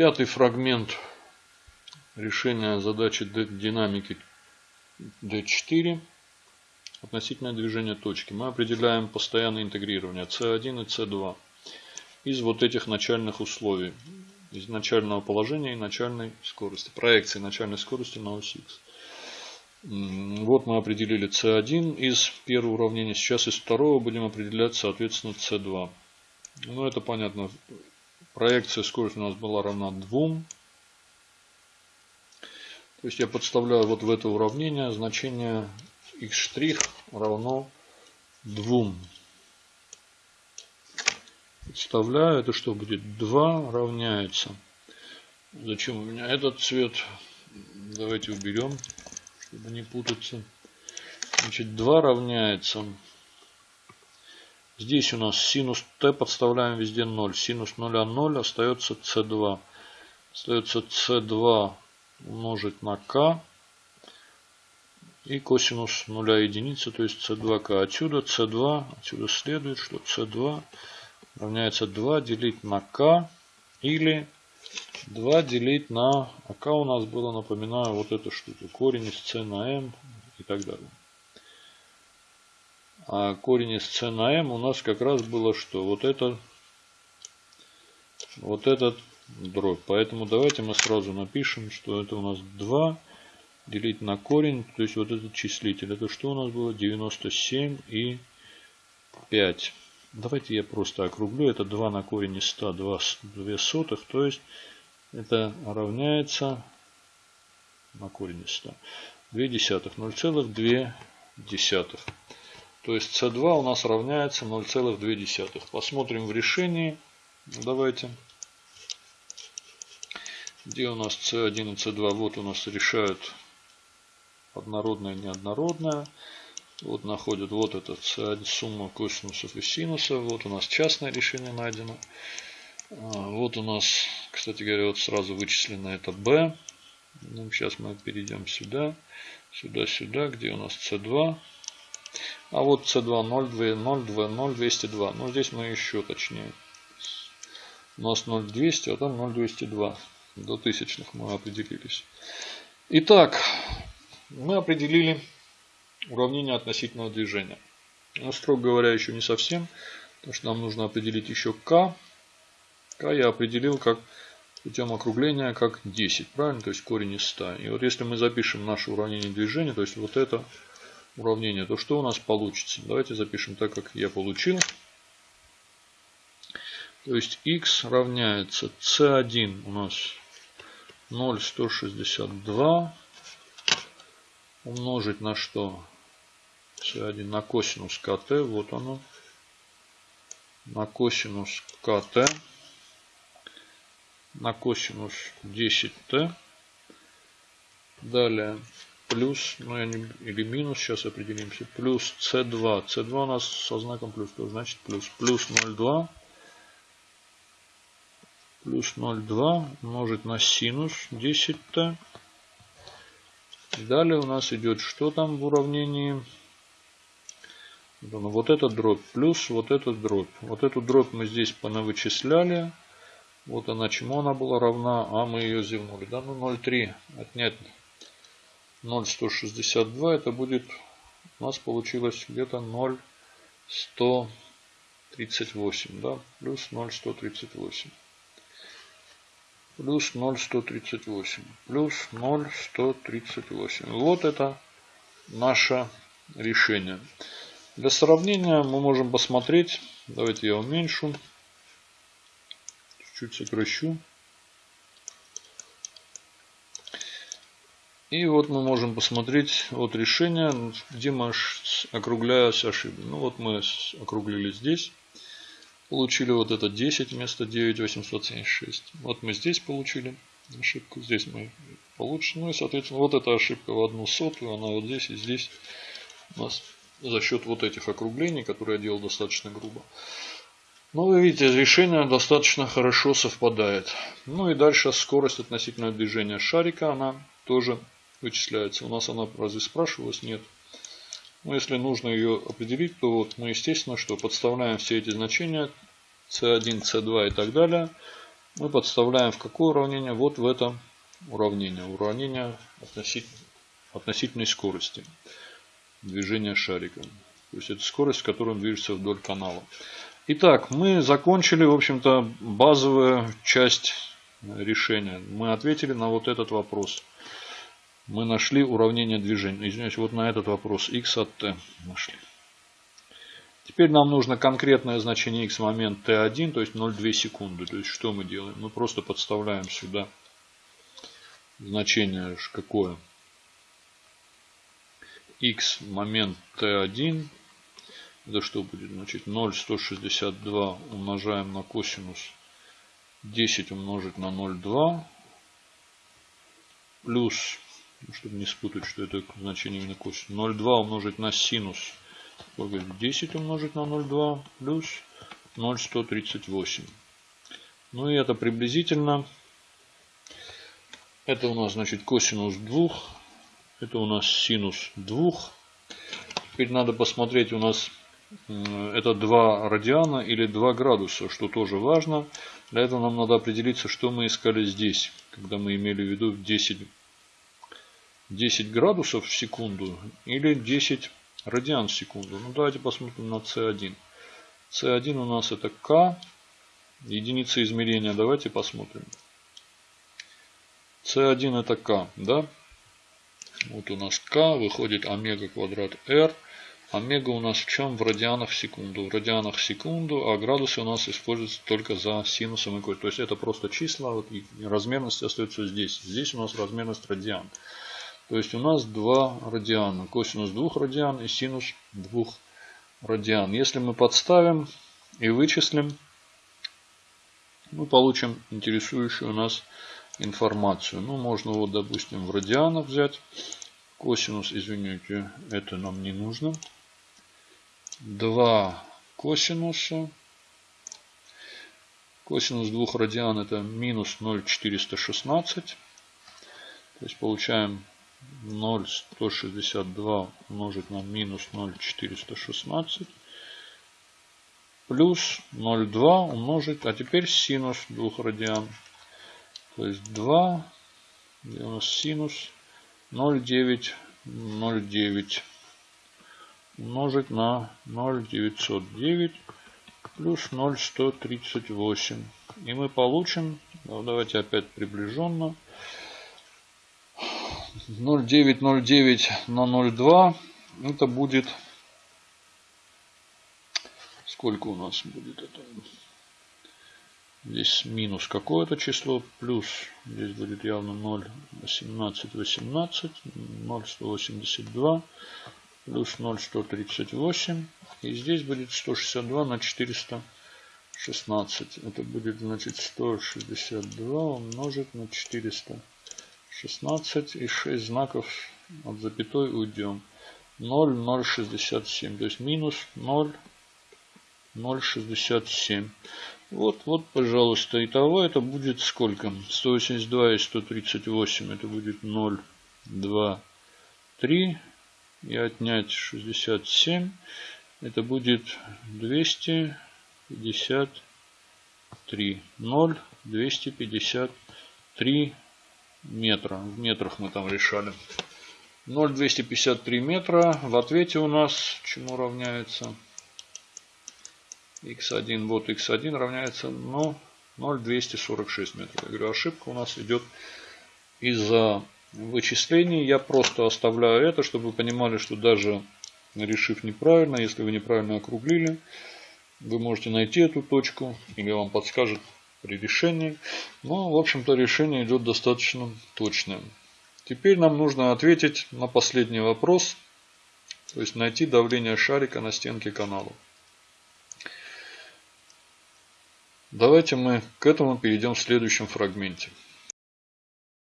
Пятый фрагмент решения задачи динамики D4 относительное движение точки. Мы определяем постоянное интегрирование C1 и C2 из вот этих начальных условий. Из начального положения и начальной скорости. Проекции начальной скорости на ось X. Вот мы определили C1 из первого уравнения. Сейчас из второго будем определять, соответственно, C2. Ну, это понятно. Проекция скорости у нас была равна 2. То есть я подставляю вот в это уравнение значение x' равно 2. Подставляю, это что будет? 2 равняется. Зачем у меня этот цвет? Давайте уберем, чтобы не путаться. Значит, 2 равняется. Здесь у нас синус t подставляем везде 0. Синус 0 0 остается c2. Остается c2 умножить на k и косинус нуля единицы, то есть c2k. Отсюда c2, отсюда следует, что c2 равняется 2 делить на k или 2 делить на... А k у нас было, напоминаю, вот эта штука. Корень из c на m и так далее. А корень из c на у нас как раз было что? Вот это... Вот этот дробь. Поэтому давайте мы сразу напишем, что это у нас 2 делить на корень, то есть вот этот числитель. Это что у нас было? 97 и 5. Давайте я просто округлю. Это 2 на корень из 100, 2, 2 сотых. То есть это равняется на корень из 100. 2 десятых. 0,2 десятых. То есть c2 у нас равняется 0,2. Посмотрим в решении. Давайте. Где у нас c1 и c2? Вот у нас решают однородная, неоднородная. Вот находят вот эта сумма косинусов и синусов. Вот у нас частное решение найдено. А, вот у нас, кстати говоря, вот сразу вычислено это b. Ну, сейчас мы перейдем сюда, сюда, сюда, где у нас c2. А вот c2 0, 2, 0, 2, 0, 202. Ну, здесь мы еще точнее. У нас 0,200, а там 0,202. До тысячных мы определились. Итак, мы определили уравнение относительного движения. Но, строго говоря, еще не совсем, потому что нам нужно определить еще k. k я определил как путем округления как 10, правильно? То есть корень из 100. И вот если мы запишем наше уравнение движения, то есть вот это уравнение, то что у нас получится? Давайте запишем так, как я получил. То есть x равняется c1 у нас 0,162 умножить на что? c1 на косинус КТ. Вот оно. На косинус КТ. На косинус 10Т. Далее плюс, ну я не, или минус, сейчас определимся. Плюс c2. c2 у нас со знаком плюс, то значит плюс. Плюс 0,2. Плюс 0,2 умножить на синус 10Т. Далее у нас идет что там в уравнении? Вот этот дробь плюс вот этот дробь. Вот эту дробь мы здесь понавычисляли. Вот она чему она была равна, а мы ее зевнули. Да, ну 0,3 отнять 0,162 это будет, у нас получилось где-то 0,138, да, плюс 0,138 плюс 0,138 плюс 0,138. Вот это наше решение. Для сравнения мы можем посмотреть. Давайте я уменьшу. Чуть-чуть сокращу. И вот мы можем посмотреть вот решение, где мы округляясь ошибли. Ну вот мы округлили здесь. Получили вот это 10 вместо 9876. Вот мы здесь получили ошибку. Здесь мы получим. Ну и соответственно вот эта ошибка в одну сотую. Она вот здесь и здесь у нас за счет вот этих округлений, которые я делал достаточно грубо. Ну, вы видите, решение достаточно хорошо совпадает. Ну и дальше скорость относительно движения шарика, она тоже вычисляется. У нас она разве спрашивалась? Нет. Но ну, если нужно ее определить, то вот мы, естественно, что подставляем все эти значения C1, C2 и так далее. мы подставляем в какое уравнение? Вот в это уравнение. Уравнение относительно, относительной скорости движения шарика. То есть это скорость, с которой он движется вдоль канала. Итак, мы закончили, в общем-то, базовую часть решения. Мы ответили на вот этот вопрос. Мы нашли уравнение движения. Извиняюсь, вот на этот вопрос x от t нашли. Теперь нам нужно конкретное значение x момент t1, то есть 0,2 секунды. То есть что мы делаем? Мы просто подставляем сюда значение какое? x момент t1. Это что будет? Значит 0,162 умножаем на косинус 10 умножить на 0,2 плюс, чтобы не спутать, что это значение именно косинус, 0,2 умножить на синус 10 умножить на 0,2 плюс 0,138. Ну и это приблизительно. Это у нас значит косинус 2. Это у нас синус 2. Теперь надо посмотреть у нас это 2 радиана или 2 градуса, что тоже важно. Для этого нам надо определиться, что мы искали здесь, когда мы имели в виду 10, 10 градусов в секунду или 10 радиан в секунду. Ну давайте посмотрим на C1. C1 у нас это К, единица измерения. Давайте посмотрим. C1 это К, да? Вот у нас К, выходит омега квадрат R. Омега у нас в чем? В радианах в секунду. В радианах в секунду, а градусы у нас используются только за синусом и То есть это просто числа, вот, и размерность остается здесь. Здесь у нас размерность радиан. То есть у нас два радиана. Косинус двух радиан и синус двух радиан. Если мы подставим и вычислим, мы получим интересующую нас информацию. Ну, можно вот, допустим, в радианах взять. Косинус, извините, это нам не нужно. 2 косинуса. Косинус двух радиан это минус 0,416. То есть получаем 0,162 умножить на минус 0,416 плюс 0,2 умножить, а теперь синус двух радиан. То есть 2, где у нас синус 0,9, 0,9 умножить на 0,909 плюс 0,138. И мы получим, ну, давайте опять приближенно, 0,909 на 0,2 это будет сколько у нас будет это? Здесь минус какое-то число плюс здесь будет явно 0 18 18 0 182 плюс 0 138 и здесь будет 162 на 416 это будет значит 162 умножить на 400 16 и 6 знаков от запятой уйдем. 0, 0, 67. То есть минус 0, 0, 67. Вот, вот, пожалуйста. Итого это будет сколько? 182 и 138. Это будет 0, 2, 3. И отнять 67. Это будет 253. 0, 253 метра. В метрах мы там решали. 0,253 метра. В ответе у нас чему равняется? x1, вот x1 равняется, ну, 0,246 метров. Я говорю, ошибка у нас идет из-за вычислений. Я просто оставляю это, чтобы вы понимали, что даже решив неправильно, если вы неправильно округлили, вы можете найти эту точку, или вам подскажет при решении. Но, в общем-то, решение идет достаточно точное. Теперь нам нужно ответить на последний вопрос. То есть найти давление шарика на стенке канала. Давайте мы к этому перейдем в следующем фрагменте.